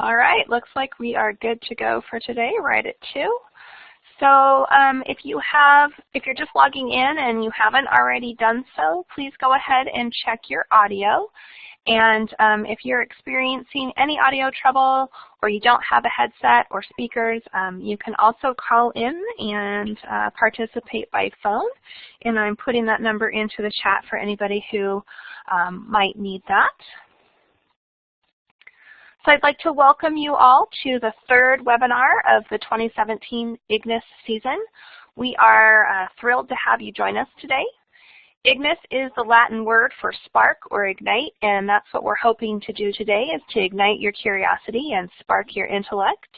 All right, looks like we are good to go for today, right at 2. So um, if you have, if you're just logging in and you haven't already done so, please go ahead and check your audio. And um, if you're experiencing any audio trouble or you don't have a headset or speakers, um, you can also call in and uh, participate by phone. And I'm putting that number into the chat for anybody who um, might need that. So I'd like to welcome you all to the third webinar of the 2017 IGNIS season. We are uh, thrilled to have you join us today. IGNIS is the Latin word for spark or ignite, and that's what we're hoping to do today is to ignite your curiosity and spark your intellect.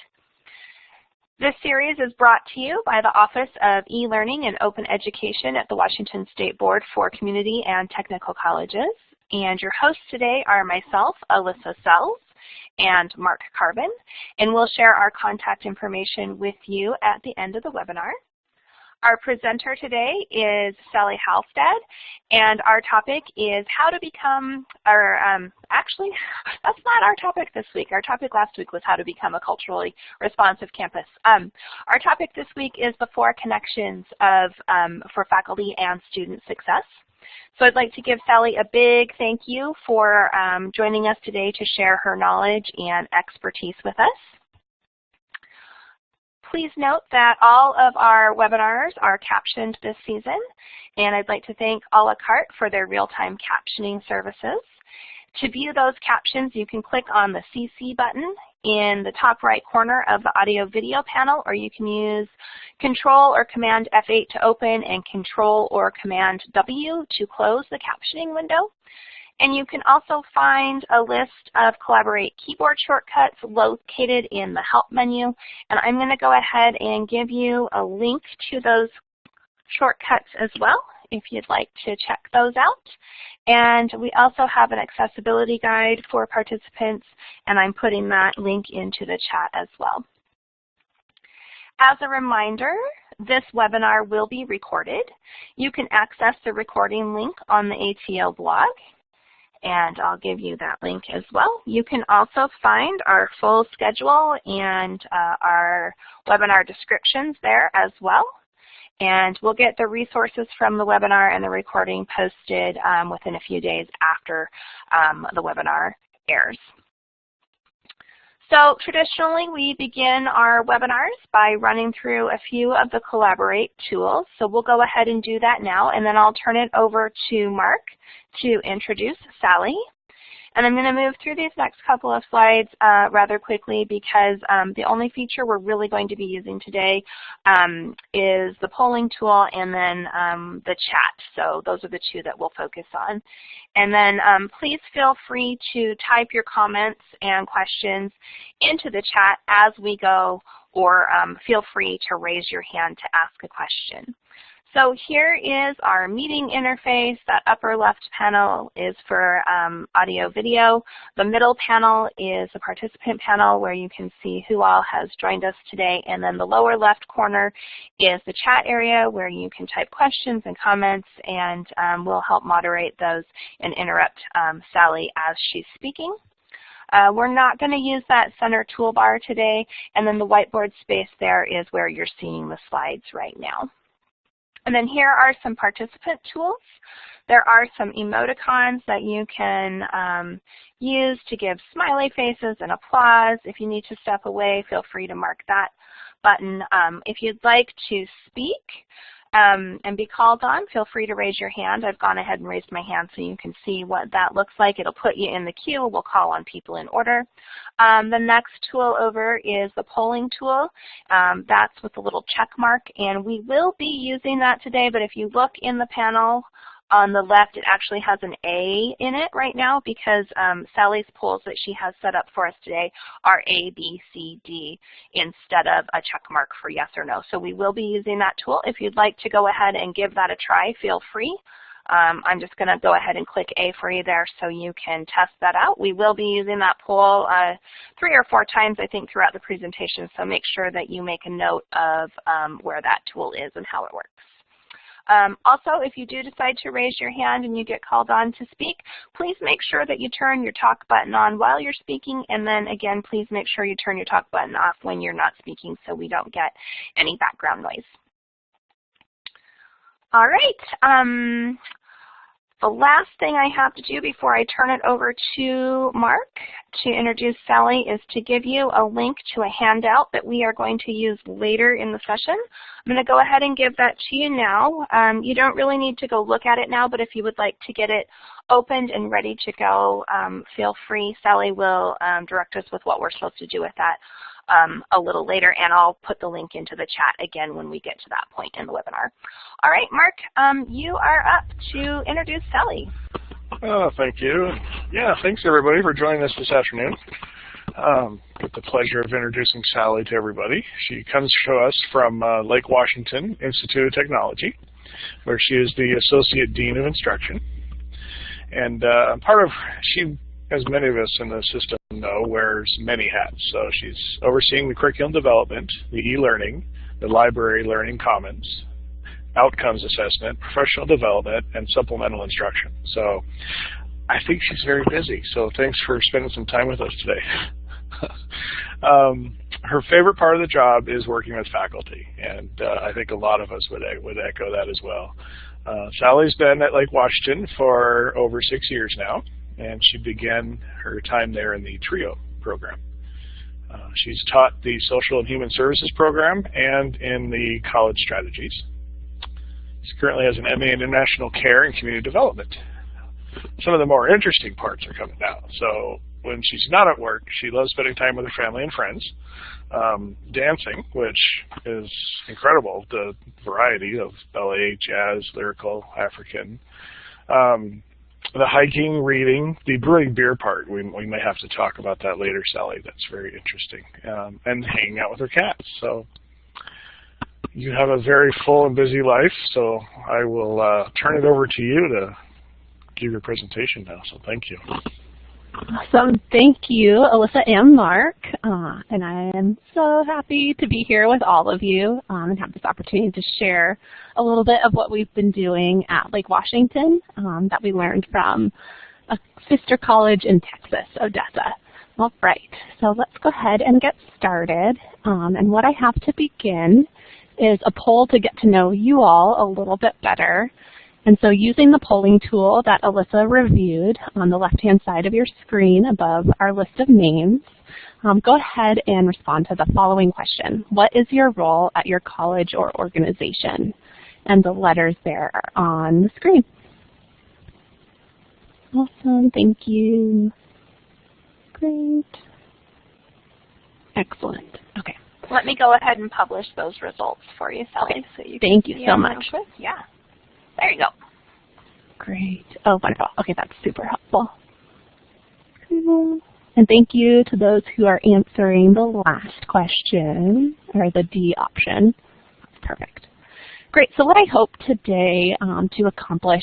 This series is brought to you by the Office of E-Learning and Open Education at the Washington State Board for Community and Technical Colleges. And your hosts today are myself, Alyssa Sells, and Mark Carbon, and we'll share our contact information with you at the end of the webinar. Our presenter today is Sally Halstead, and our topic is how to become, or um, actually, that's not our topic this week. Our topic last week was how to become a culturally responsive campus. Um, our topic this week is the four connections of um, for faculty and student success. So I'd like to give Sally a big thank you for um, joining us today to share her knowledge and expertise with us. Please note that all of our webinars are captioned this season, and I'd like to thank a la carte for their real-time captioning services. To view those captions, you can click on the CC button in the top right corner of the audio video panel, or you can use Control or Command F8 to open and Control or Command W to close the captioning window. And you can also find a list of Collaborate keyboard shortcuts located in the Help menu. And I'm going to go ahead and give you a link to those shortcuts as well if you'd like to check those out. And we also have an accessibility guide for participants, and I'm putting that link into the chat as well. As a reminder, this webinar will be recorded. You can access the recording link on the ATL blog, and I'll give you that link as well. You can also find our full schedule and uh, our webinar descriptions there as well. And we'll get the resources from the webinar and the recording posted um, within a few days after um, the webinar airs. So traditionally, we begin our webinars by running through a few of the Collaborate tools. So we'll go ahead and do that now, and then I'll turn it over to Mark to introduce Sally. And I'm going to move through these next couple of slides uh, rather quickly because um, the only feature we're really going to be using today um, is the polling tool and then um, the chat. So those are the two that we'll focus on. And then um, please feel free to type your comments and questions into the chat as we go or um, feel free to raise your hand to ask a question. So here is our meeting interface. That upper left panel is for um, audio video. The middle panel is the participant panel where you can see who all has joined us today. And then the lower left corner is the chat area where you can type questions and comments and um, we'll help moderate those and interrupt um, Sally as she's speaking. Uh, we're not going to use that center toolbar today, and then the whiteboard space there is where you're seeing the slides right now. And then here are some participant tools. There are some emoticons that you can um, use to give smiley faces and applause. If you need to step away, feel free to mark that button. Um, if you'd like to speak, um, and be called on, feel free to raise your hand. I've gone ahead and raised my hand so you can see what that looks like. It'll put you in the queue. We'll call on people in order. Um, the next tool over is the polling tool. Um, that's with the little check mark, and we will be using that today, but if you look in the panel on the left, it actually has an A in it right now because um, Sally's polls that she has set up for us today are A, B, C, D instead of a check mark for yes or no. So we will be using that tool. If you'd like to go ahead and give that a try, feel free. Um, I'm just going to go ahead and click A for you there so you can test that out. We will be using that poll uh, three or four times, I think, throughout the presentation, so make sure that you make a note of um, where that tool is and how it works. Um, also, if you do decide to raise your hand and you get called on to speak, please make sure that you turn your talk button on while you're speaking, and then again, please make sure you turn your talk button off when you're not speaking so we don't get any background noise. All right. Um, the last thing I have to do before I turn it over to Mark to introduce Sally is to give you a link to a handout that we are going to use later in the session. I'm going to go ahead and give that to you now. Um, you don't really need to go look at it now, but if you would like to get it opened and ready to go, um, feel free. Sally will um, direct us with what we're supposed to do with that um, a little later, and I'll put the link into the chat again when we get to that point in the webinar. All right, Mark, um, you are up to introduce Sally. Oh, thank you. Yeah, thanks everybody for joining us this afternoon. Um, get the pleasure of introducing Sally to everybody. She comes to us from uh, Lake Washington Institute of Technology, where she is the Associate Dean of Instruction. And uh, part of, she as many of us in the system know, wears many hats. So she's overseeing the curriculum development, the e-learning, the library learning commons, outcomes assessment, professional development, and supplemental instruction. So I think she's very busy. So thanks for spending some time with us today. um, her favorite part of the job is working with faculty, and uh, I think a lot of us would, would echo that as well. Uh, Sally's been at Lake Washington for over six years now and she began her time there in the TRIO program. Uh, she's taught the Social and Human Services program and in the college strategies. She currently has an MA in International Care and Community Development. Some of the more interesting parts are coming now. So when she's not at work, she loves spending time with her family and friends, um, dancing, which is incredible, the variety of ballet, jazz, lyrical, African. Um, the hiking, reading, the brewing beer part, we, we may have to talk about that later, Sally. That's very interesting. Um, and hanging out with her cats. So you have a very full and busy life, so I will uh, turn it over to you to give your presentation now. So thank you. Awesome. Thank you, Alyssa and Mark. Uh, and I am so happy to be here with all of you um, and have this opportunity to share a little bit of what we've been doing at Lake Washington um, that we learned from a sister college in Texas, Odessa. All right, so let's go ahead and get started. Um, and what I have to begin is a poll to get to know you all a little bit better. And so using the polling tool that Alyssa reviewed on the left-hand side of your screen above our list of names, um, go ahead and respond to the following question. What is your role at your college or organization? And the letters there are on the screen. Awesome, thank you. Great. Excellent. Okay. Let me go ahead and publish those results for you, Sally. Okay. So you Thank you so much. Yeah. There you go. Great. Oh, wonderful. Okay, that's super helpful. And thank you to those who are answering the last question, or the D option. Perfect. Great. So what I hope today um, to accomplish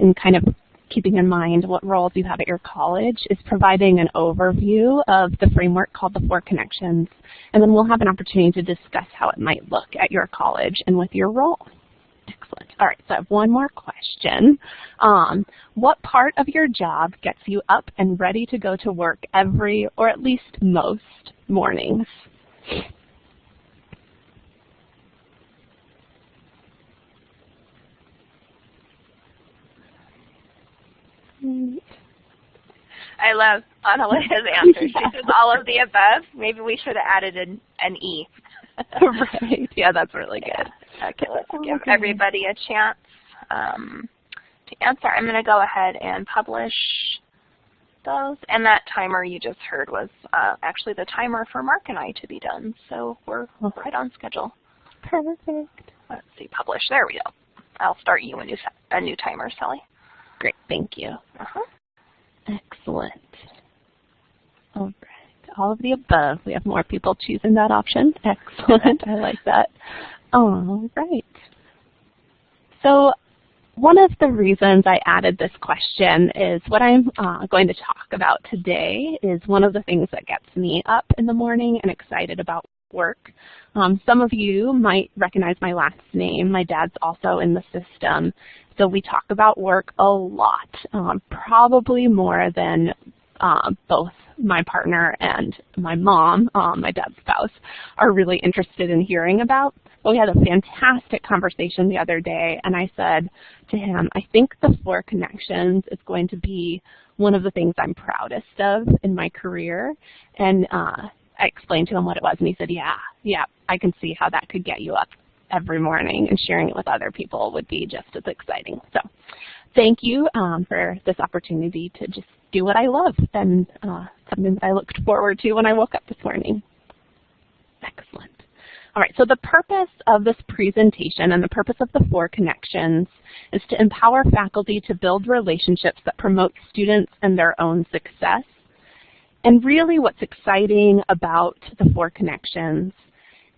in kind of keeping in mind what roles you have at your college is providing an overview of the framework called the Four Connections, and then we'll have an opportunity to discuss how it might look at your college and with your role. Excellent. All right, so I have one more question. Um, what part of your job gets you up and ready to go to work every, or at least most, mornings? I love Annalia's answer. She says all of the above. Maybe we should have added an, an E. right. Yeah, that's really good. Okay, let's give everybody a chance um, to answer. I'm going to go ahead and publish those. And that timer you just heard was uh, actually the timer for Mark and I to be done. So we're right on schedule. Perfect. Let's see, publish. There we go. I'll start you a new, a new timer, Sally. Great, thank you. Uh -huh. Excellent. All right all of the above. We have more people choosing that option. Excellent. I like that. All right. So one of the reasons I added this question is what I'm uh, going to talk about today is one of the things that gets me up in the morning and excited about work. Um, some of you might recognize my last name. My dad's also in the system. So we talk about work a lot, um, probably more than uh, both my partner and my mom, um, my dad's spouse, are really interested in hearing about. But we had a fantastic conversation the other day, and I said to him, I think the Four Connections is going to be one of the things I'm proudest of in my career. And uh, I explained to him what it was, and he said, yeah, yeah, I can see how that could get you up every morning, and sharing it with other people would be just as exciting. So thank you um, for this opportunity to just do what I love and uh, something that I looked forward to when I woke up this morning. Excellent. All right, so the purpose of this presentation and the purpose of the four connections is to empower faculty to build relationships that promote students and their own success. And really what's exciting about the four connections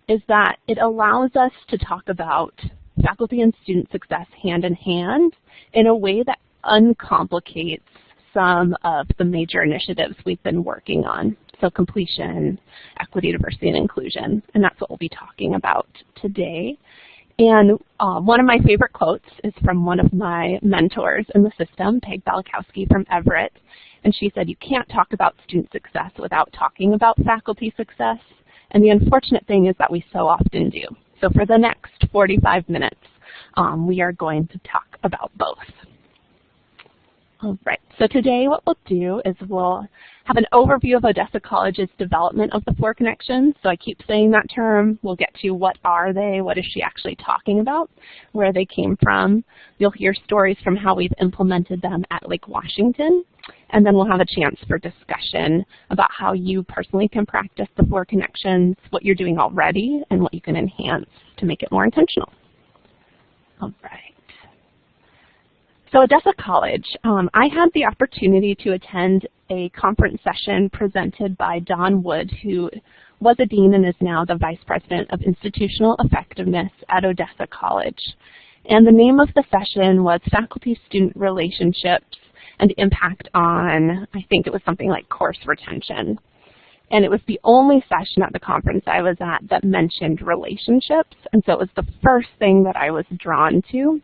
is that it allows us to talk about faculty and student success hand in hand in a way that uncomplicates some of the major initiatives we've been working on. So completion, equity, diversity, and inclusion. And that's what we'll be talking about today. And uh, one of my favorite quotes is from one of my mentors in the system, Peg Balachowski from Everett. And she said, you can't talk about student success without talking about faculty success. And the unfortunate thing is that we so often do. So for the next 45 minutes, um, we are going to talk about both. All right, so today what we'll do is we'll have an overview of Odessa College's development of the four connections. So I keep saying that term. We'll get to what are they, what is she actually talking about, where they came from. You'll hear stories from how we've implemented them at Lake Washington. And then we'll have a chance for discussion about how you personally can practice the four connections, what you're doing already, and what you can enhance to make it more intentional. All right. So Odessa College, um, I had the opportunity to attend a conference session presented by Don Wood, who was a dean and is now the vice president of institutional effectiveness at Odessa College. And the name of the session was Faculty-Student Relationships and Impact on, I think it was something like course retention. And it was the only session at the conference I was at that mentioned relationships. And so it was the first thing that I was drawn to.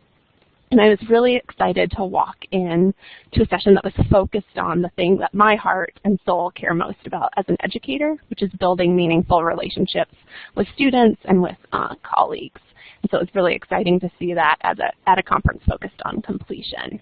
And I was really excited to walk in to a session that was focused on the thing that my heart and soul care most about as an educator, which is building meaningful relationships with students and with uh, colleagues. And so it was really exciting to see that as a, at a conference focused on completion.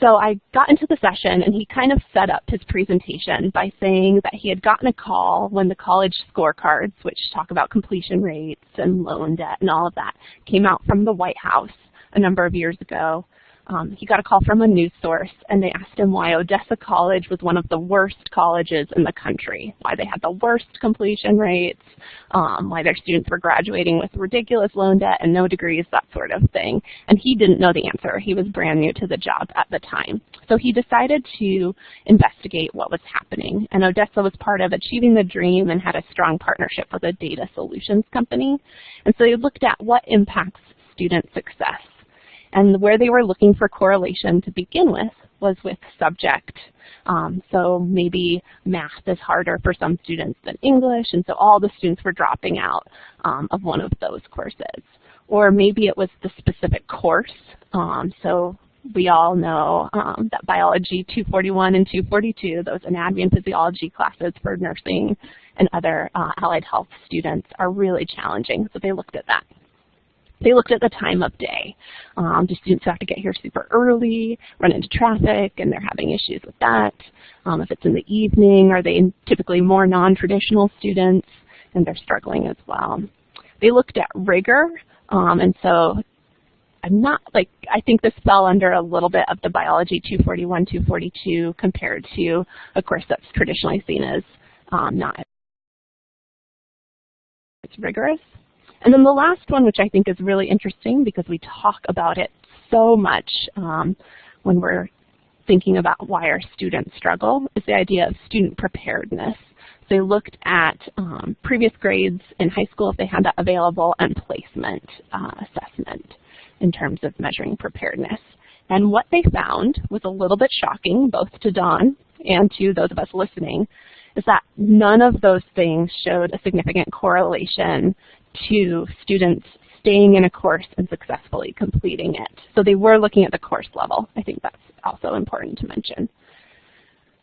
So I got into the session and he kind of set up his presentation by saying that he had gotten a call when the college scorecards, which talk about completion rates and loan debt and all of that, came out from the White House a number of years ago. Um, he got a call from a news source, and they asked him why Odessa College was one of the worst colleges in the country, why they had the worst completion rates, um, why their students were graduating with ridiculous loan debt and no degrees, that sort of thing. And he didn't know the answer. He was brand new to the job at the time. So he decided to investigate what was happening. And Odessa was part of Achieving the Dream and had a strong partnership with a data solutions company. And so he looked at what impacts student success and where they were looking for correlation to begin with was with subject. Um, so maybe math is harder for some students than English, and so all the students were dropping out um, of one of those courses. Or maybe it was the specific course. Um, so we all know um, that biology 241 and 242, those anatomy and physiology classes for nursing and other uh, allied health students are really challenging. So they looked at that. They looked at the time of day. Um, do students have to get here super early, run into traffic, and they're having issues with that? Um, if it's in the evening, are they typically more non-traditional students, and they're struggling as well? They looked at rigor, um, and so I'm not like I think this fell under a little bit of the biology 241, 242 compared to a course that's traditionally seen as um, not as rigorous. And then the last one, which I think is really interesting because we talk about it so much um, when we're thinking about why our students struggle, is the idea of student preparedness. So they looked at um, previous grades in high school if they had that available and placement uh, assessment in terms of measuring preparedness. And what they found was a little bit shocking, both to Don and to those of us listening, is that none of those things showed a significant correlation to students staying in a course and successfully completing it. So they were looking at the course level. I think that's also important to mention.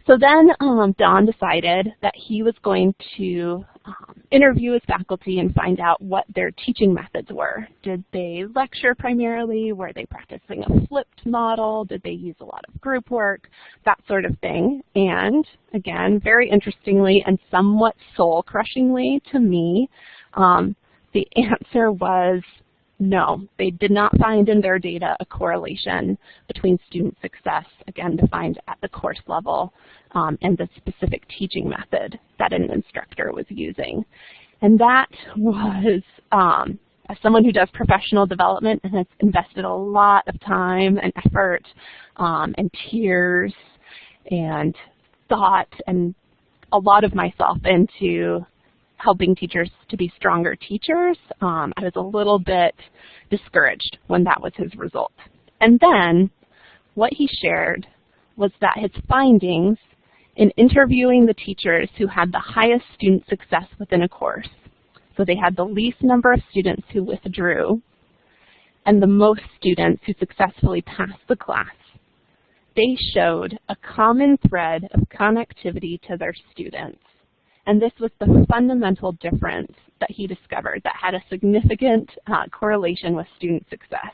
So then um, Don decided that he was going to um, interview his faculty and find out what their teaching methods were. Did they lecture primarily? Were they practicing a flipped model? Did they use a lot of group work? That sort of thing. And again, very interestingly and somewhat soul-crushingly to me, um, the answer was no, they did not find in their data a correlation between student success, again defined at the course level, um, and the specific teaching method that an instructor was using. And that was, um, as someone who does professional development and has invested a lot of time and effort um, and tears and thought and a lot of myself into helping teachers to be stronger teachers, um, I was a little bit discouraged when that was his result. And then what he shared was that his findings in interviewing the teachers who had the highest student success within a course, so they had the least number of students who withdrew and the most students who successfully passed the class, they showed a common thread of connectivity to their students and this was the fundamental difference that he discovered that had a significant uh, correlation with student success.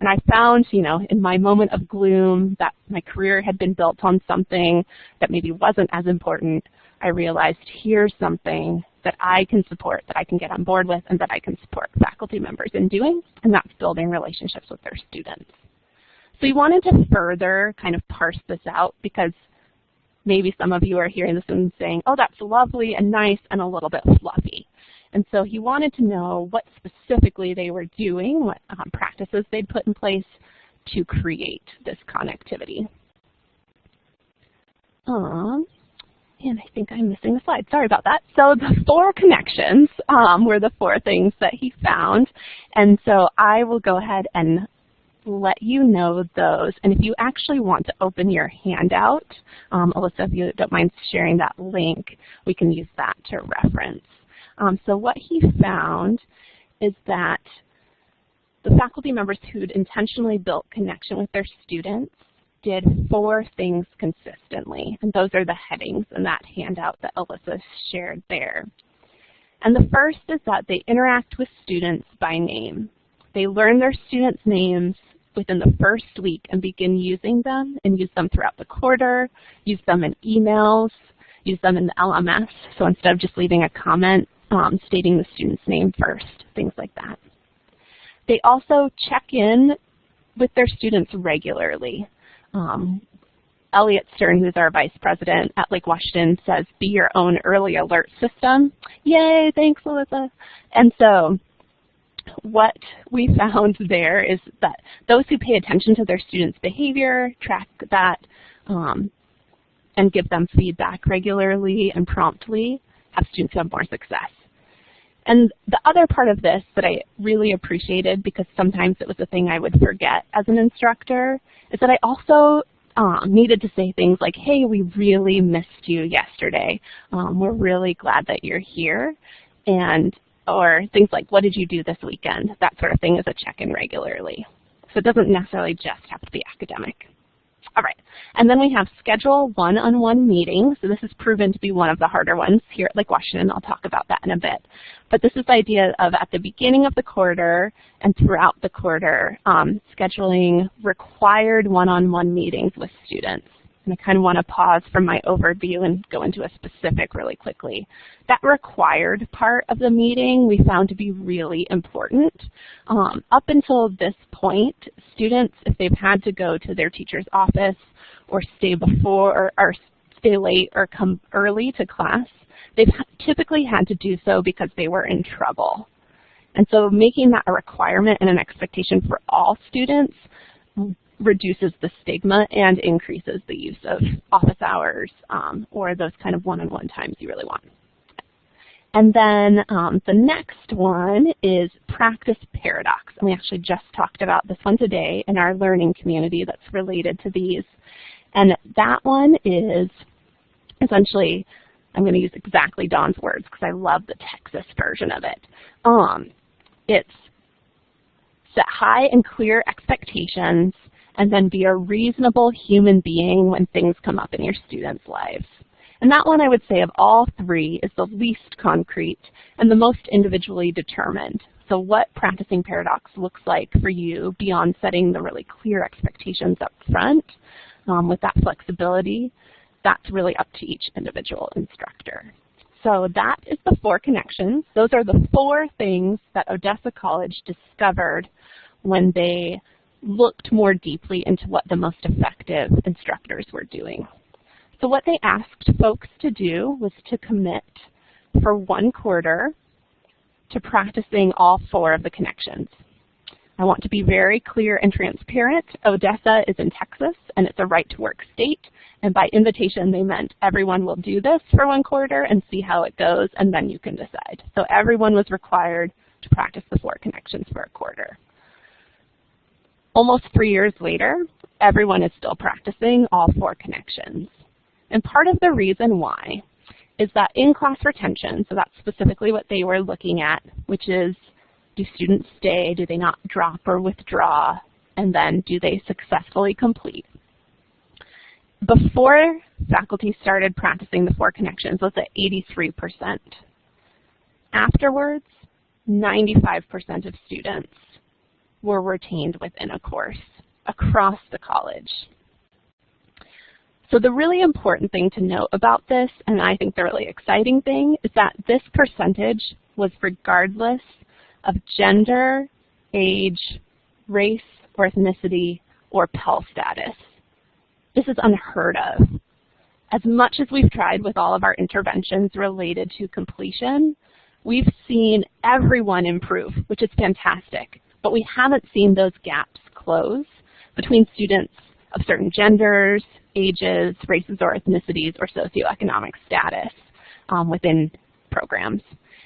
And I found, you know, in my moment of gloom that my career had been built on something that maybe wasn't as important. I realized here's something that I can support, that I can get on board with, and that I can support faculty members in doing, and that's building relationships with their students. So we wanted to further kind of parse this out because maybe some of you are hearing this and saying, oh, that's lovely and nice and a little bit fluffy. And so he wanted to know what specifically they were doing, what um, practices they'd put in place to create this connectivity. Um, and I think I'm missing a slide. Sorry about that. So the four connections um, were the four things that he found. And so I will go ahead and let you know those. And if you actually want to open your handout, um, Alyssa, if you don't mind sharing that link, we can use that to reference. Um, so what he found is that the faculty members who'd intentionally built connection with their students did four things consistently. And those are the headings in that handout that Alyssa shared there. And the first is that they interact with students by name. They learn their students' names within the first week and begin using them and use them throughout the quarter, use them in emails, use them in the LMS. So instead of just leaving a comment um, stating the student's name first, things like that. They also check in with their students regularly. Um, Elliot Stern, who's our vice president at Lake Washington, says, be your own early alert system. Yay, thanks, Melissa. And so what we found there is that those who pay attention to their students' behavior, track that, um, and give them feedback regularly and promptly have students have more success. And the other part of this that I really appreciated, because sometimes it was a thing I would forget as an instructor, is that I also um, needed to say things like, hey, we really missed you yesterday. Um, we're really glad that you're here. And or things like, what did you do this weekend? That sort of thing is a check-in regularly. So it doesn't necessarily just have to be academic. All right, and then we have schedule one-on-one -on -one meetings. So this has proven to be one of the harder ones here at Lake Washington. I'll talk about that in a bit. But this is the idea of at the beginning of the quarter and throughout the quarter, um, scheduling required one-on-one -on -one meetings with students. And I kind of want to pause from my overview and go into a specific really quickly. That required part of the meeting we found to be really important. Um, up until this point, students, if they've had to go to their teacher's office or stay before or, or stay late or come early to class, they've typically had to do so because they were in trouble. And so making that a requirement and an expectation for all students reduces the stigma and increases the use of office hours um, or those kind of one-on-one -on -one times you really want. And then um, the next one is practice paradox. And we actually just talked about this one today in our learning community that's related to these. And that one is essentially I'm going to use exactly Don's words because I love the Texas version of it. Um, it's set high and clear expectations and then be a reasonable human being when things come up in your students' lives. And that one I would say of all three is the least concrete and the most individually determined. So what practicing paradox looks like for you beyond setting the really clear expectations up front um, with that flexibility, that's really up to each individual instructor. So that is the four connections. Those are the four things that Odessa College discovered when they looked more deeply into what the most effective instructors were doing. So what they asked folks to do was to commit for one quarter to practicing all four of the connections. I want to be very clear and transparent. Odessa is in Texas, and it's a right-to-work state. And by invitation, they meant everyone will do this for one quarter and see how it goes, and then you can decide. So everyone was required to practice the four connections for a quarter. Almost three years later, everyone is still practicing all four connections. And part of the reason why is that in-class retention, so that's specifically what they were looking at, which is do students stay, do they not drop or withdraw, and then do they successfully complete. Before faculty started practicing the four connections was at 83%. Afterwards, 95% of students were retained within a course across the college. So the really important thing to note about this, and I think the really exciting thing, is that this percentage was regardless of gender, age, race, or ethnicity, or Pell status. This is unheard of. As much as we've tried with all of our interventions related to completion, we've seen everyone improve, which is fantastic but we haven't seen those gaps close between students of certain genders, ages, races or ethnicities, or socioeconomic status um, within programs.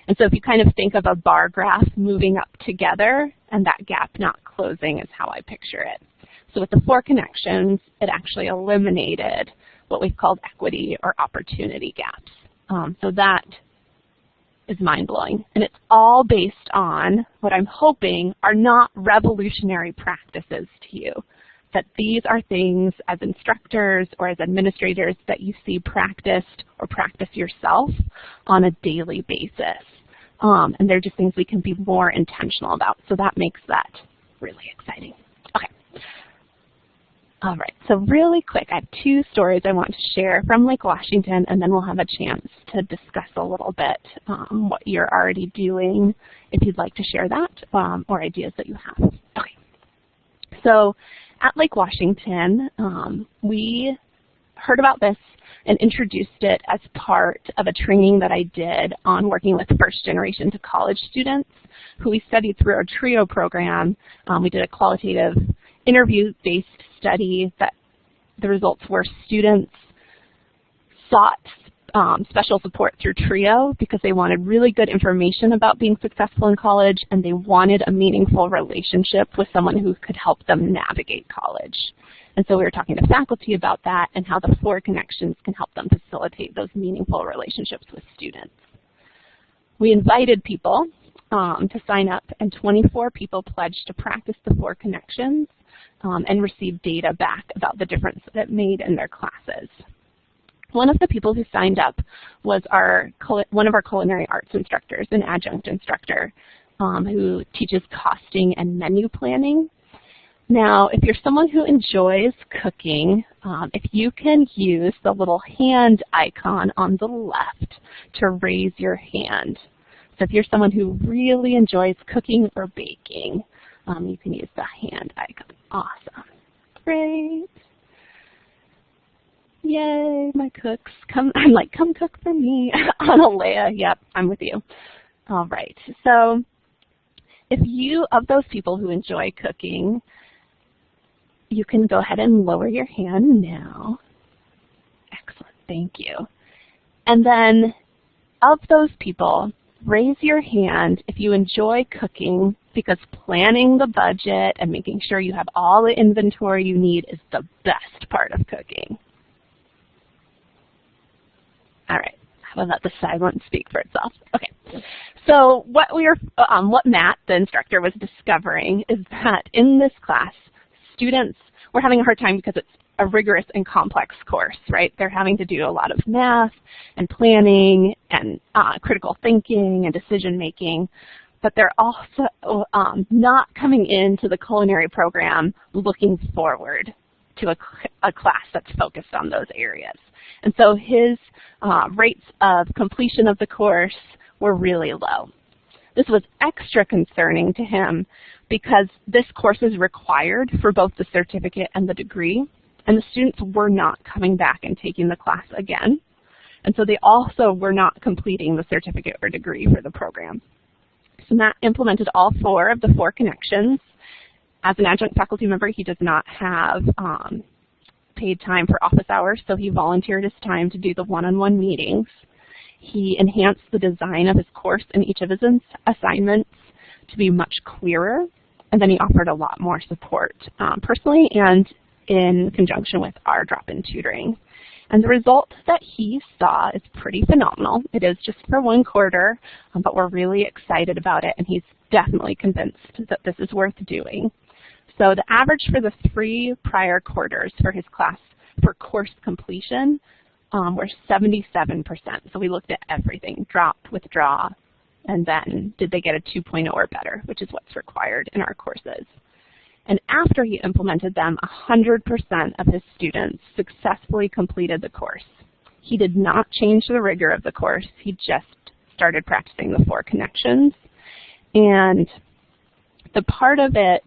And so if you kind of think of a bar graph moving up together and that gap not closing is how I picture it. So with the four connections, it actually eliminated what we've called equity or opportunity gaps. Um, so that is mind-blowing. And it's all based on what I'm hoping are not revolutionary practices to you. That these are things as instructors or as administrators that you see practiced or practice yourself on a daily basis. Um, and they're just things we can be more intentional about. So that makes that really exciting. All right, so really quick, I have two stories I want to share from Lake Washington, and then we'll have a chance to discuss a little bit um, what you're already doing, if you'd like to share that, um, or ideas that you have. Okay, so at Lake Washington, um, we heard about this and introduced it as part of a training that I did on working with first generation to college students who we studied through our TRIO program. Um, we did a qualitative interview-based study that the results were students sought um, special support through TRIO because they wanted really good information about being successful in college and they wanted a meaningful relationship with someone who could help them navigate college. And so we were talking to faculty about that and how the four connections can help them facilitate those meaningful relationships with students. We invited people um, to sign up and 24 people pledged to practice the four connections um, and receive data back about the difference that it made in their classes. One of the people who signed up was our one of our culinary arts instructors, an adjunct instructor um, who teaches costing and menu planning. Now, if you're someone who enjoys cooking, um, if you can use the little hand icon on the left to raise your hand. So if you're someone who really enjoys cooking or baking, um, you can use the hand icon. Awesome. Great. Yay, my cooks. Come, I'm like, come cook for me. Analea, yep, I'm with you. All right, so if you, of those people who enjoy cooking, you can go ahead and lower your hand now. Excellent, thank you. And then of those people, raise your hand if you enjoy cooking because planning the budget and making sure you have all the inventory you need is the best part of cooking. All right, I will let the silence speak for itself. Okay. So what we are, um, what Matt, the instructor, was discovering is that in this class, students were having a hard time because it's a rigorous and complex course, right? They're having to do a lot of math and planning and uh, critical thinking and decision making, but they're also um, not coming into the culinary program looking forward to a, a class that's focused on those areas. And so his uh, rates of completion of the course were really low. This was extra concerning to him because this course is required for both the certificate and the degree, and the students were not coming back and taking the class again. And so they also were not completing the certificate or degree for the program. So Matt implemented all four of the four connections. As an adjunct faculty member, he does not have um, paid time for office hours, so he volunteered his time to do the one-on-one -on -one meetings. He enhanced the design of his course and each of his assignments to be much clearer, and then he offered a lot more support um, personally and in conjunction with our drop-in tutoring. And the result that he saw is pretty phenomenal. It is just for one quarter, um, but we're really excited about it, and he's definitely convinced that this is worth doing. So the average for the three prior quarters for his class for course completion um, were 77%. So we looked at everything, drop, withdraw, and then did they get a 2.0 or better, which is what's required in our courses. And after he implemented them, 100% of his students successfully completed the course. He did not change the rigor of the course. He just started practicing the four connections. And the part of it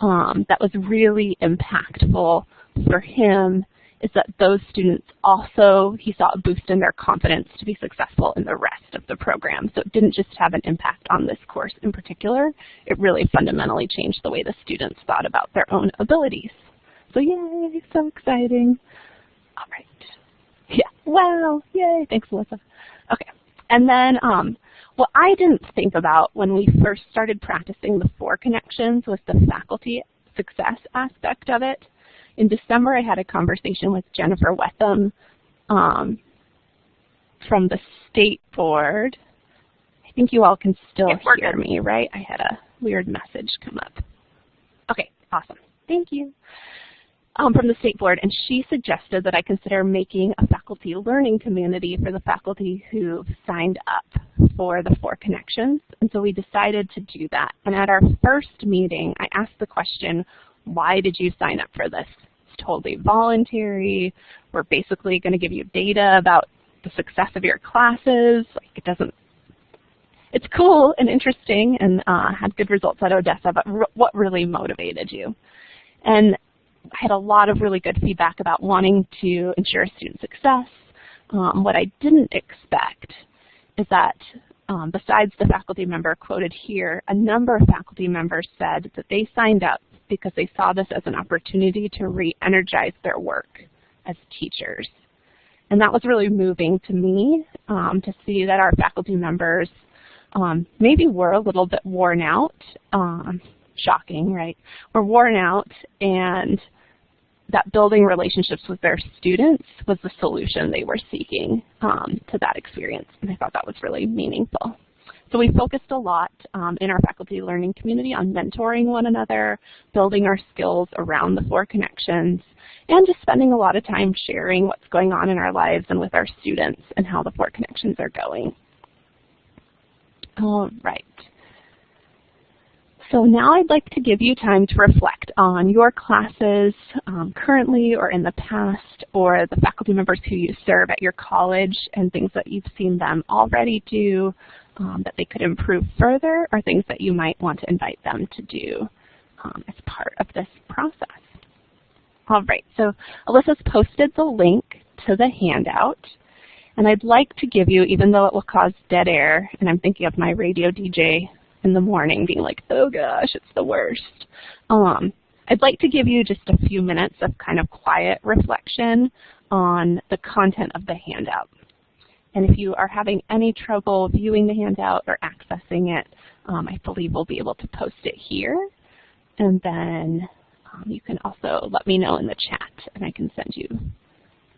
um, that was really impactful for him is that those students also, he saw a boost in their confidence to be successful in the rest of the program. So it didn't just have an impact on this course in particular, it really fundamentally changed the way the students thought about their own abilities. So yay, so exciting. All right. Yeah, wow, yay, thanks Melissa. Okay, and then um, what I didn't think about when we first started practicing the four connections was the faculty success aspect of it in December, I had a conversation with Jennifer Whetham um, from the state board. I think you all can still hear me, right? I had a weird message come up. Okay, awesome. Thank you. Um, from the state board, and she suggested that I consider making a faculty learning community for the faculty who've signed up for the four connections. And so we decided to do that. And at our first meeting, I asked the question, why did you sign up for this? Totally voluntary. We're basically going to give you data about the success of your classes. Like it doesn't, it's cool and interesting and uh, had good results at Odessa, but what really motivated you? And I had a lot of really good feedback about wanting to ensure student success. Um, what I didn't expect is that um, besides the faculty member quoted here, a number of faculty members said that they signed up because they saw this as an opportunity to re-energize their work as teachers. And that was really moving to me um, to see that our faculty members um, maybe were a little bit worn out. Um, shocking, right? Were worn out and that building relationships with their students was the solution they were seeking um, to that experience. And I thought that was really meaningful. So we focused a lot um, in our faculty learning community on mentoring one another, building our skills around the four connections, and just spending a lot of time sharing what's going on in our lives and with our students and how the four connections are going. All right. So now I'd like to give you time to reflect on your classes um, currently or in the past or the faculty members who you serve at your college and things that you've seen them already do um, that they could improve further or things that you might want to invite them to do um, as part of this process. All right, so Alyssa's posted the link to the handout. And I'd like to give you, even though it will cause dead air, and I'm thinking of my radio DJ in the morning being like, oh gosh, it's the worst. Um, I'd like to give you just a few minutes of kind of quiet reflection on the content of the handout. And if you are having any trouble viewing the handout or accessing it, um, I believe we'll be able to post it here. And then um, you can also let me know in the chat, and I can send you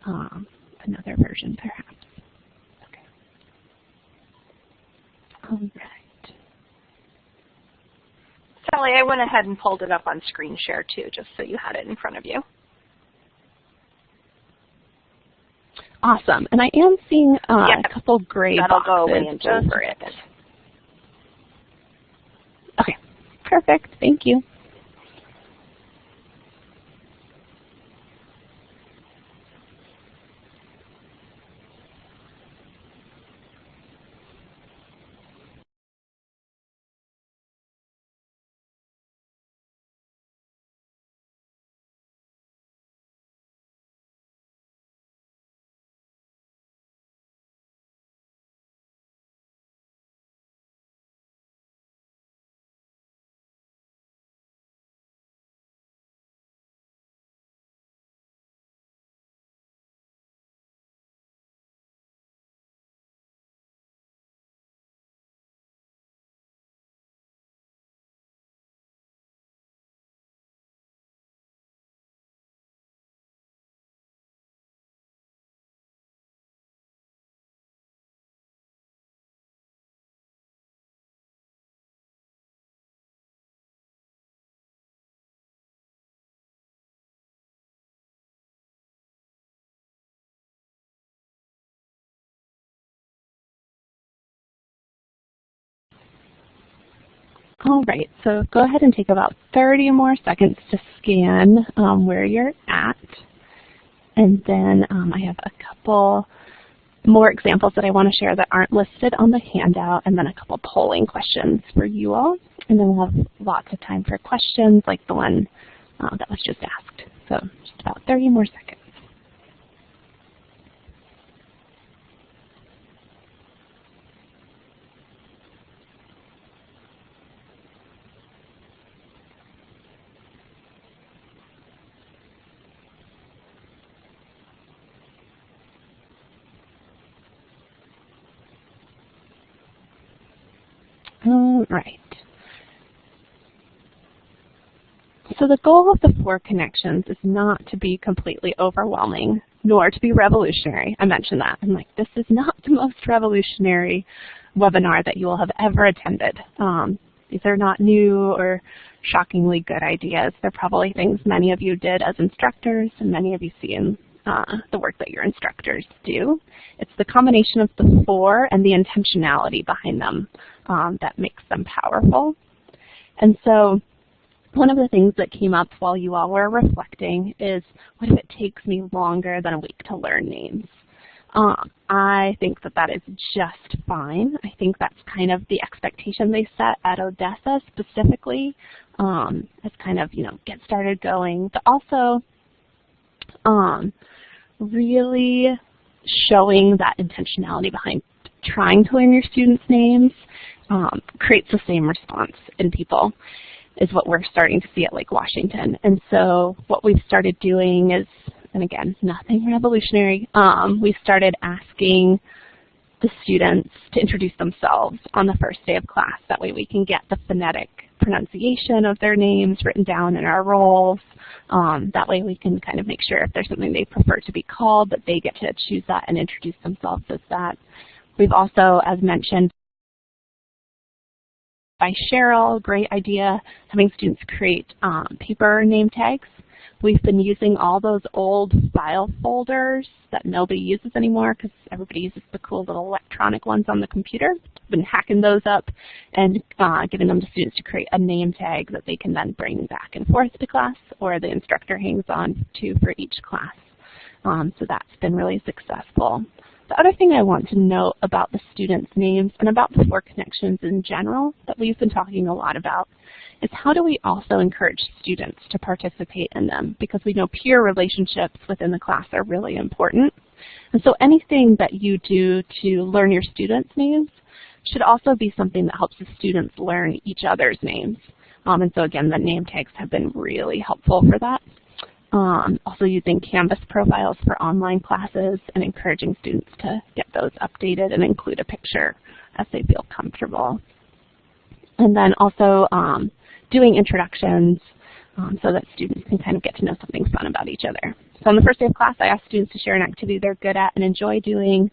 um, another version perhaps. Okay. All right. Sally, I went ahead and pulled it up on screen share too, just so you had it in front of you. Awesome. And I am seeing uh, a couple gray That'll boxes go away in just a. Okay, perfect. Thank you. All right, so go ahead and take about 30 more seconds to scan um, where you're at. And then um, I have a couple more examples that I want to share that aren't listed on the handout, and then a couple polling questions for you all. And then we'll have lots of time for questions like the one uh, that was just asked. So just about 30 more seconds. All right. So the goal of the four connections is not to be completely overwhelming, nor to be revolutionary. I mentioned that. I'm like, this is not the most revolutionary webinar that you will have ever attended. Um, these are not new or shockingly good ideas. They're probably things many of you did as instructors and many of you see in uh, the work that your instructors do. It's the combination of the four and the intentionality behind them um, that makes them powerful. And so one of the things that came up while you all were reflecting is, what if it takes me longer than a week to learn names? Um, I think that that is just fine. I think that's kind of the expectation they set at Odessa specifically um, as kind of, you know, get started going, but also um, really showing that intentionality behind trying to learn your students' names um, creates the same response in people is what we're starting to see at Lake Washington. And so what we've started doing is, and again, nothing revolutionary, um, we started asking the students to introduce themselves on the first day of class. That way we can get the phonetic pronunciation of their names written down in our rolls. Um, that way we can kind of make sure if there's something they prefer to be called that they get to choose that and introduce themselves as that. We've also, as mentioned, by Cheryl, great idea, having students create um, paper name tags. We've been using all those old file folders that nobody uses anymore because everybody uses the cool little electronic ones on the computer. We've been hacking those up and uh, giving them to students to create a name tag that they can then bring back and forth to class or the instructor hangs on to for each class. Um, so that's been really successful. The other thing I want to note about the students' names and about the four connections in general that we've been talking a lot about is how do we also encourage students to participate in them because we know peer relationships within the class are really important. And so anything that you do to learn your students' names should also be something that helps the students learn each other's names. Um, and so again, the name tags have been really helpful for that. Um, also using Canvas profiles for online classes and encouraging students to get those updated and include a picture as they feel comfortable. And then also um, doing introductions um, so that students can kind of get to know something fun about each other. So on the first day of class, I asked students to share an activity they're good at and enjoy doing.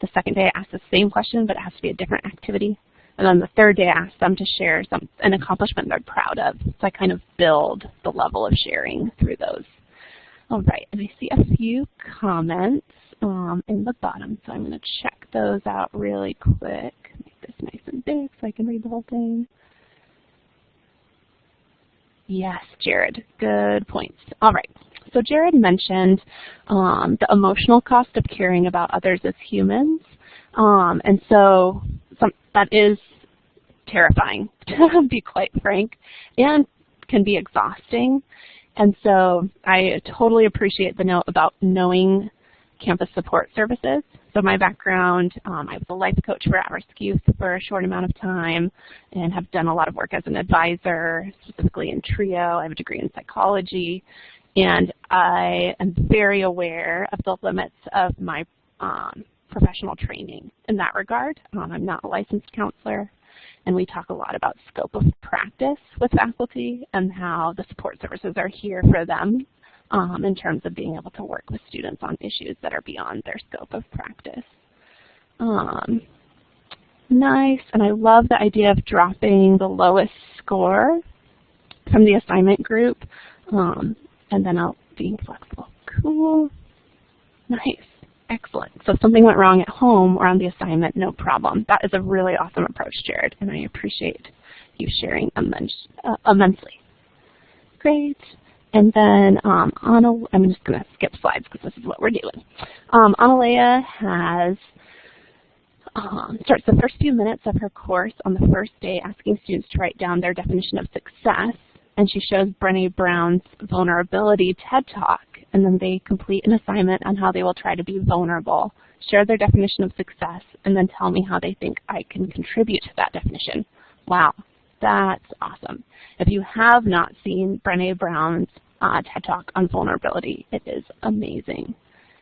The second day, I asked the same question, but it has to be a different activity. And then the third day I asked them to share some an accomplishment they're proud of. So I kind of build the level of sharing through those. All right, and I see a few comments um, in the bottom, so I'm going to check those out really quick. Make this nice and big so I can read the whole thing. Yes, Jared, good points. All right, so Jared mentioned um, the emotional cost of caring about others as humans. Um, and so some, that is terrifying, to be quite frank, and can be exhausting. And so I totally appreciate the note about knowing campus support services. So my background, um, I was a life coach for at-risk youth for a short amount of time and have done a lot of work as an advisor, specifically in TRIO. I have a degree in psychology. And I am very aware of the limits of my um, professional training in that regard. Um, I'm not a licensed counselor, and we talk a lot about scope of practice with faculty and how the support services are here for them um, in terms of being able to work with students on issues that are beyond their scope of practice. Um, nice, and I love the idea of dropping the lowest score from the assignment group, um, and then I'll being flexible. Cool. Nice. Excellent. So if something went wrong at home or on the assignment, no problem. That is a really awesome approach, Jared, and I appreciate you sharing immens immensely. Great. And then um, Anna, I'm just going to skip slides because this is what we're doing. Um, Analea has um, starts the first few minutes of her course on the first day asking students to write down their definition of success. And she shows Brene Brown's vulnerability TED Talk. And then they complete an assignment on how they will try to be vulnerable, share their definition of success, and then tell me how they think I can contribute to that definition. Wow, that's awesome. If you have not seen Brene Brown's uh, TED Talk on vulnerability, it is amazing.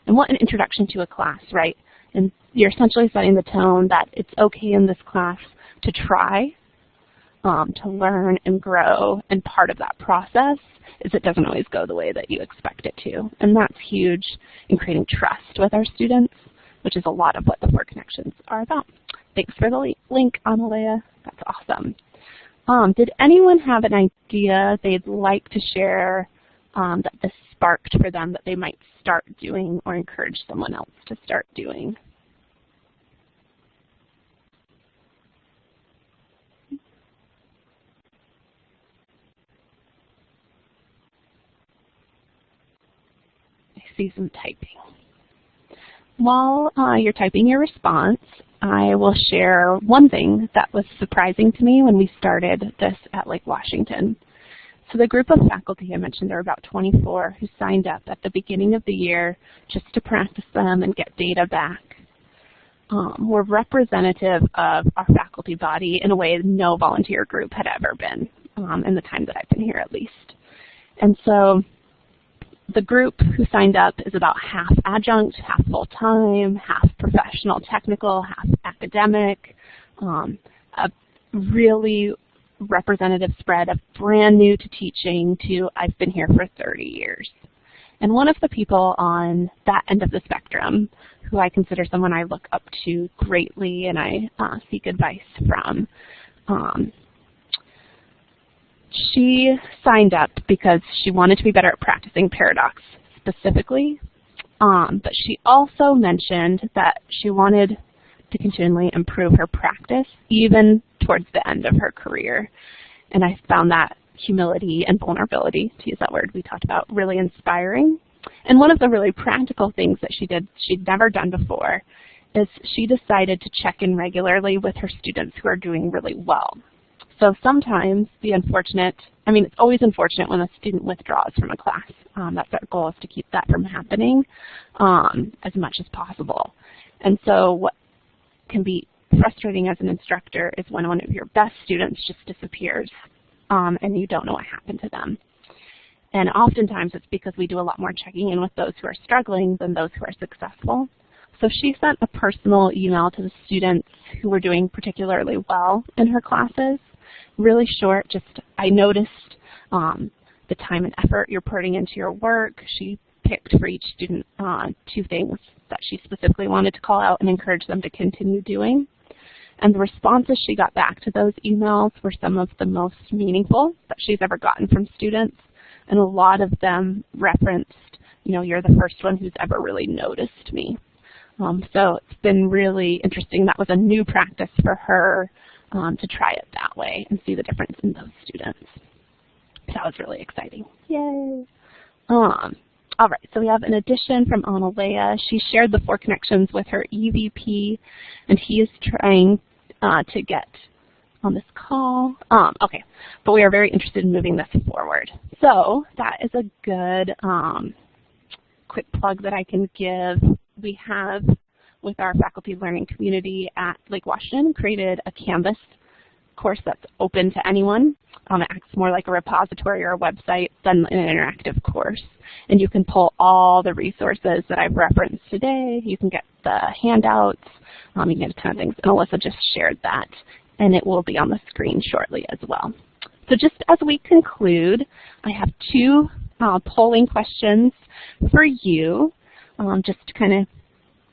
And what an introduction to a class, right? And you're essentially setting the tone that it's okay in this class to try, um, to learn and grow, and part of that process is it doesn't always go the way that you expect it to. And that's huge in creating trust with our students, which is a lot of what the Four Connections are about. Thanks for the link, Analea. That's awesome. Um, did anyone have an idea they'd like to share um, that this sparked for them that they might start doing or encourage someone else to start doing? I see some typing. While uh, you're typing your response, I will share one thing that was surprising to me when we started this at Lake Washington. So the group of faculty I mentioned, there were about 24 who signed up at the beginning of the year just to practice them and get data back. Um, were representative of our faculty body in a way no volunteer group had ever been um, in the time that I've been here at least. And so the group who signed up is about half adjunct, half full-time, half professional technical, half academic, um, a really representative spread of brand new to teaching to I've been here for 30 years. And one of the people on that end of the spectrum, who I consider someone I look up to greatly and I uh, seek advice from, um, she signed up because she wanted to be better at practicing paradox specifically, um, but she also mentioned that she wanted to continually improve her practice even towards the end of her career. And I found that humility and vulnerability, to use that word we talked about, really inspiring. And one of the really practical things that she did, she'd never done before, is she decided to check in regularly with her students who are doing really well. So sometimes the unfortunate, I mean, it's always unfortunate when a student withdraws from a class. Um, that's our goal is to keep that from happening um, as much as possible. And so what can be frustrating as an instructor is when one of your best students just disappears um, and you don't know what happened to them. And oftentimes it's because we do a lot more checking in with those who are struggling than those who are successful. So she sent a personal email to the students who were doing particularly well in her classes really short, just I noticed um, the time and effort you're putting into your work. She picked for each student uh, two things that she specifically wanted to call out and encourage them to continue doing. And the responses she got back to those emails were some of the most meaningful that she's ever gotten from students. And a lot of them referenced, you know, you're the first one who's ever really noticed me. Um, so it's been really interesting. That was a new practice for her um, to try it that way and see the difference in those students. That was really exciting. Yay! Um, all right, so we have an addition from Analea. She shared the four connections with her EVP, and he is trying uh, to get on this call. Um, okay, but we are very interested in moving this forward. So that is a good um, quick plug that I can give. We have, with our faculty learning community at Lake Washington, created a Canvas course that's open to anyone. Um, it acts more like a repository or a website than an interactive course. And you can pull all the resources that I've referenced today. You can get the handouts. Um, you can get a ton of things. And Alyssa just shared that. And it will be on the screen shortly as well. So just as we conclude, I have two uh, polling questions for you, um, just to kind of,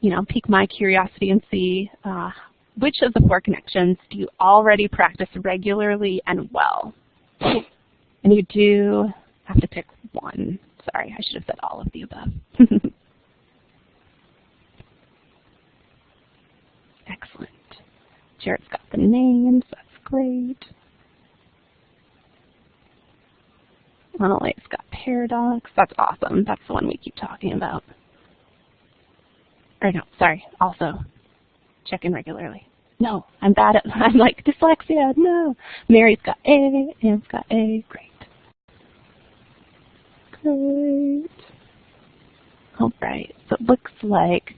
you know, pique my curiosity and see uh, which of the four connections do you already practice regularly and well? And you do have to pick one. Sorry, I should have said all of the above. Excellent. Jared's got the names. That's great. Monolite's got Paradox. That's awesome. That's the one we keep talking about. Or no, sorry, also check in regularly. No, I'm bad at, I'm like, dyslexia, no. Mary's got A, Anne's got A, great. Great. All right, so it looks like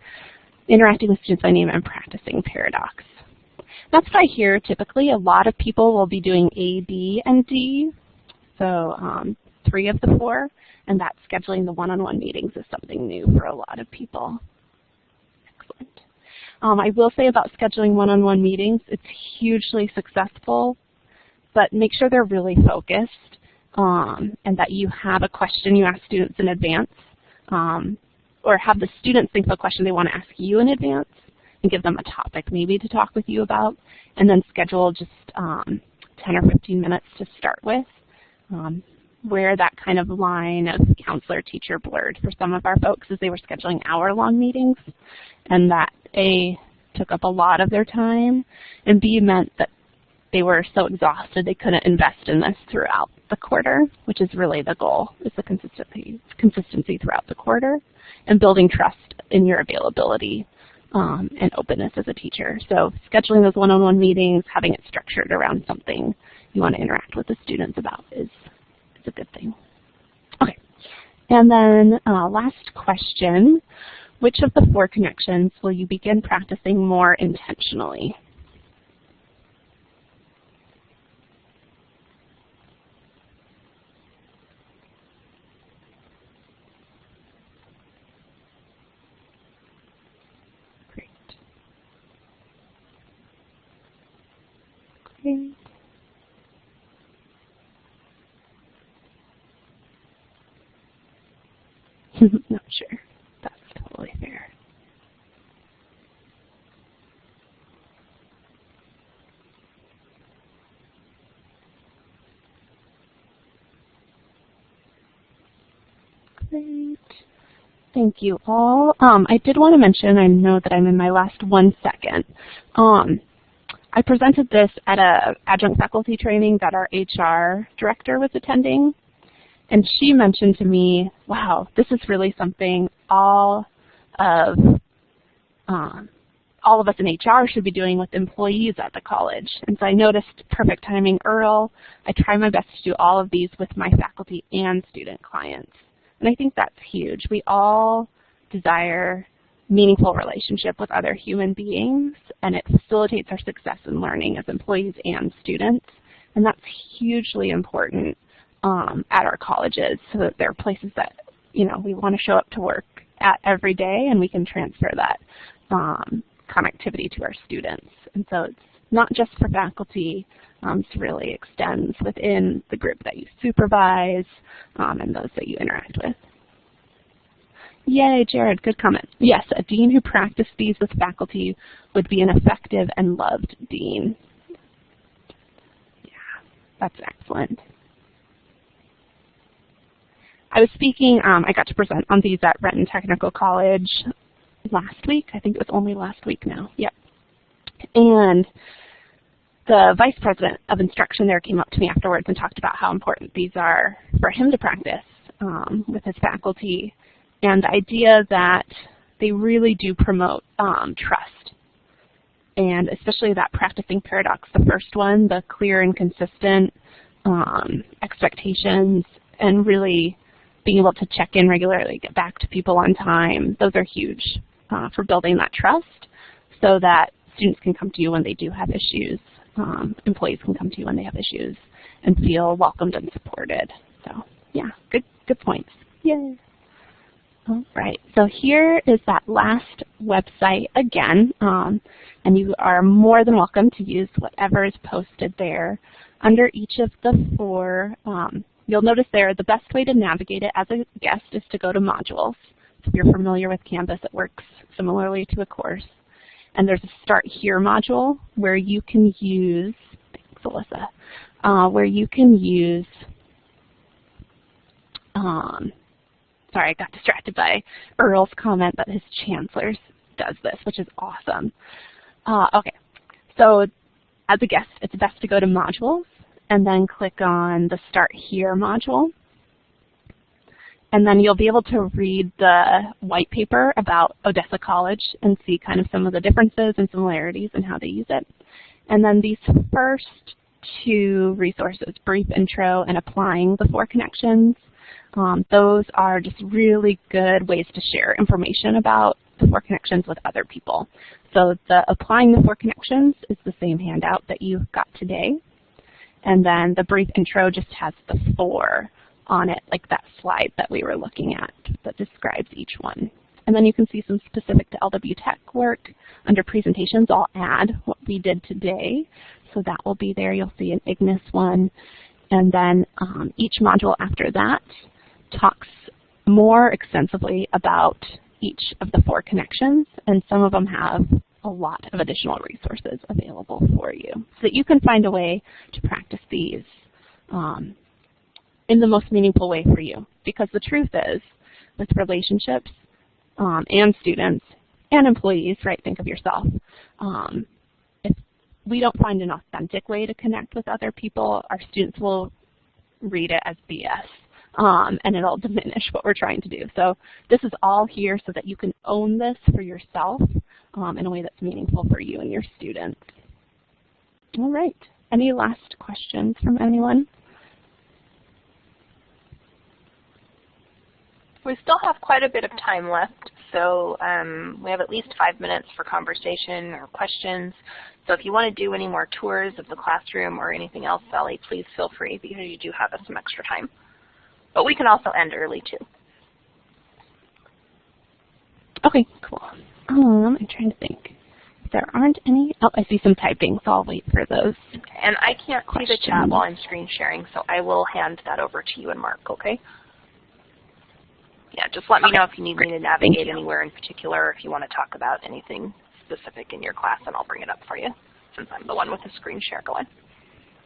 interacting with students by name and practicing Paradox. That's what I hear typically. A lot of people will be doing A, B, and D, so um, three of the four, and that scheduling the one-on-one -on -one meetings is something new for a lot of people. Um, I will say about scheduling one-on-one -on -one meetings, it's hugely successful, but make sure they're really focused um, and that you have a question you ask students in advance um, or have the students think of a question they want to ask you in advance and give them a topic maybe to talk with you about and then schedule just um, 10 or 15 minutes to start with. Where that kind of line of counselor-teacher blurred for some of our folks as they were scheduling hour-long meetings, and that A, took up a lot of their time, and B, meant that they were so exhausted they couldn't invest in this throughout the quarter, which is really the goal, is the consistency, consistency throughout the quarter, and building trust in your availability um, and openness as a teacher. So scheduling those one-on-one -on -one meetings, having it structured around something you want to interact with the students about is a good thing. Okay, and then uh, last question, which of the four connections will you begin practicing more intentionally? Great. Great. Not sure. That's totally fair. Great. Thank you all. Um, I did want to mention, I know that I'm in my last one second. Um, I presented this at a adjunct faculty training that our HR director was attending. And she mentioned to me, wow, this is really something all of um, all of us in HR should be doing with employees at the college. And so I noticed perfect timing Earl. I try my best to do all of these with my faculty and student clients. And I think that's huge. We all desire meaningful relationship with other human beings, and it facilitates our success in learning as employees and students. And that's hugely important um, at our colleges so that there are places that you know we want to show up to work at every day and we can transfer that um, connectivity to our students. And so it's not just for faculty, um, it really extends within the group that you supervise um, and those that you interact with. Yay, Jared, good comment. Yes, a dean who practiced these with faculty would be an effective and loved dean. Yeah, that's excellent. I was speaking, um, I got to present on these at Renton Technical College last week. I think it was only last week now. Yep. And the vice president of instruction there came up to me afterwards and talked about how important these are for him to practice um, with his faculty and the idea that they really do promote um, trust and especially that practicing paradox, the first one, the clear and consistent um, expectations and really being able to check in regularly, get back to people on time, those are huge uh, for building that trust so that students can come to you when they do have issues, um, employees can come to you when they have issues and feel welcomed and supported. So yeah, good, good points. Yay. All right, so here is that last website again, um, and you are more than welcome to use whatever is posted there. Under each of the four, um, you'll notice there the best way to navigate it as a guest is to go to modules. If you're familiar with Canvas, it works similarly to a course. And there's a Start Here module where you can use, thanks Alyssa, uh, where you can use, um, sorry, I got distracted by Earl's comment that his chancellor does this, which is awesome. Uh, okay, so as a guest, it's best to go to modules and then click on the Start Here module. And then you'll be able to read the white paper about Odessa College and see kind of some of the differences and similarities and how they use it. And then these first two resources, Brief Intro and Applying the Four Connections, um, those are just really good ways to share information about the Four Connections with other people. So the Applying the Four Connections is the same handout that you got today. And then the brief intro just has the four on it, like that slide that we were looking at that describes each one. And then you can see some specific to LW Tech work. Under presentations, I'll add what we did today. So that will be there. You'll see an Ignis one. And then um, each module after that talks more extensively about each of the four connections. And some of them have a lot of additional resources available for you so that you can find a way to practice these um, in the most meaningful way for you. Because the truth is, with relationships um, and students and employees, right, think of yourself, um, if we don't find an authentic way to connect with other people, our students will read it as BS. Um, and it'll diminish what we're trying to do. So this is all here so that you can own this for yourself um, in a way that's meaningful for you and your students. All right. Any last questions from anyone? We still have quite a bit of time left, so um, we have at least five minutes for conversation or questions. So if you want to do any more tours of the classroom or anything else, Sally, please feel free because you do have some extra time. But we can also end early too. Okay, cool. Um, I'm trying to think. There aren't any, oh, I see some typing, so I'll wait for those. And I can't questions. see the chat while I'm screen sharing, so I will hand that over to you and Mark, okay? Yeah, just let me know if you need me to navigate anywhere in particular, or if you want to talk about anything specific in your class, and I'll bring it up for you, since I'm the one with the screen share going.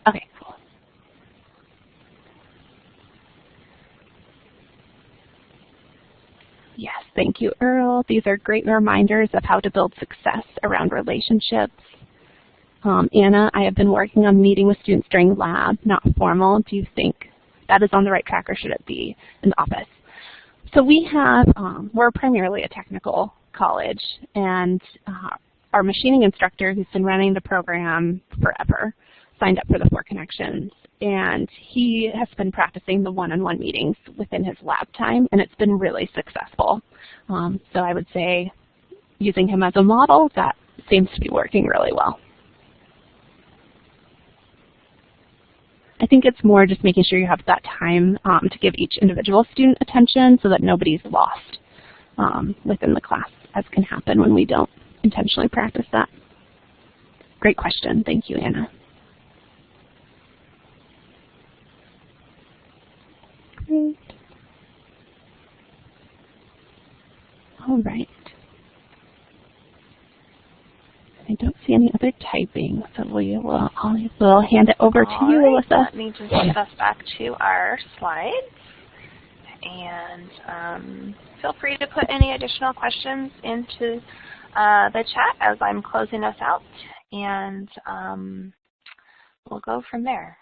Okay, cool. Yes, thank you, Earl. These are great reminders of how to build success around relationships. Um, Anna, I have been working on meeting with students during lab, not formal. Do you think that is on the right track or should it be in the office? So we have, um, we're primarily a technical college and uh, our machining instructor who's been running the program forever signed up for the Four Connections and he has been practicing the one-on-one -on -one meetings within his lab time, and it's been really successful. Um, so I would say using him as a model, that seems to be working really well. I think it's more just making sure you have that time um, to give each individual student attention so that nobody's lost um, within the class, as can happen when we don't intentionally practice that. Great question. Thank you, Anna. All right. I don't see any other typing, so we will I'll, we'll hand it over to you, right, Alyssa. Let me just get us back to our slides. And um, feel free to put any additional questions into uh, the chat as I'm closing us out. And um, we'll go from there.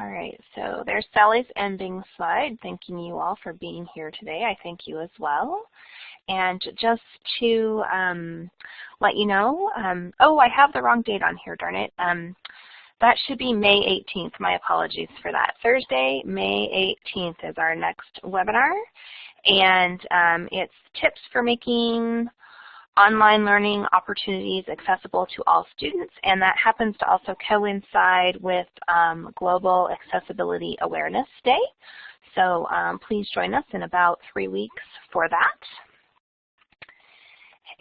All right, so there's Sally's ending slide, thanking you all for being here today. I thank you as well. And just to um, let you know, um, oh, I have the wrong date on here, darn it. Um, that should be May 18th. My apologies for that. Thursday, May 18th is our next webinar. And um, it's tips for making online learning opportunities accessible to all students, and that happens to also coincide with um, Global Accessibility Awareness Day. So um, please join us in about three weeks for that.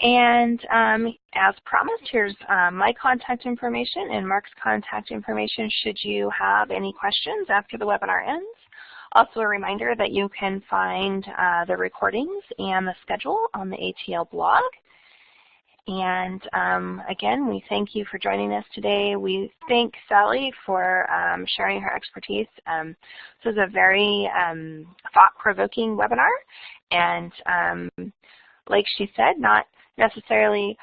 And um, as promised, here's um, my contact information and Mark's contact information should you have any questions after the webinar ends. Also a reminder that you can find uh, the recordings and the schedule on the ATL blog. And um, again, we thank you for joining us today. We thank Sally for um, sharing her expertise. Um, this was a very um, thought-provoking webinar. And um, like she said, not necessarily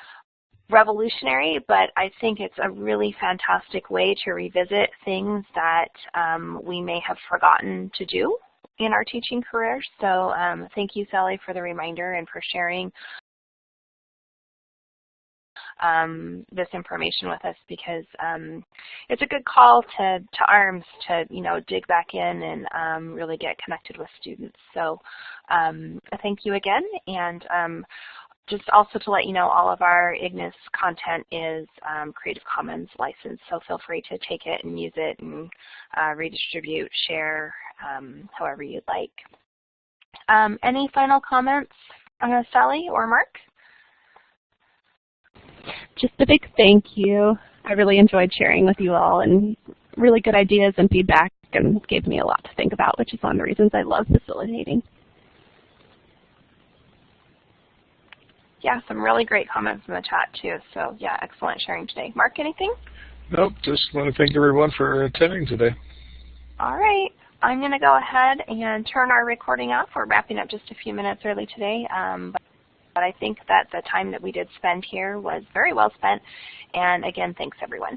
revolutionary, but I think it's a really fantastic way to revisit things that um, we may have forgotten to do in our teaching career. So thank you, Sally, for the reminder and for sharing um, this information with us because um, it's a good call to, to arms to you know dig back in and um, really get connected with students. So um, thank you again and um, just also to let you know all of our IGNIS content is um, Creative Commons licensed so feel free to take it and use it and uh, redistribute, share however you'd like. any final comments, uh, Sally or Mark? Just a big thank you. I really enjoyed sharing with you all and really good ideas and feedback and gave me a lot to think about, which is one of the reasons I love facilitating. Yeah, some really great comments in the chat too. So yeah, excellent sharing today. Mark, anything? Nope, just want to thank everyone for attending today. All right. I'm going to go ahead and turn our recording off. We're wrapping up just a few minutes early today. Um, but I think that the time that we did spend here was very well spent. And again, thanks everyone.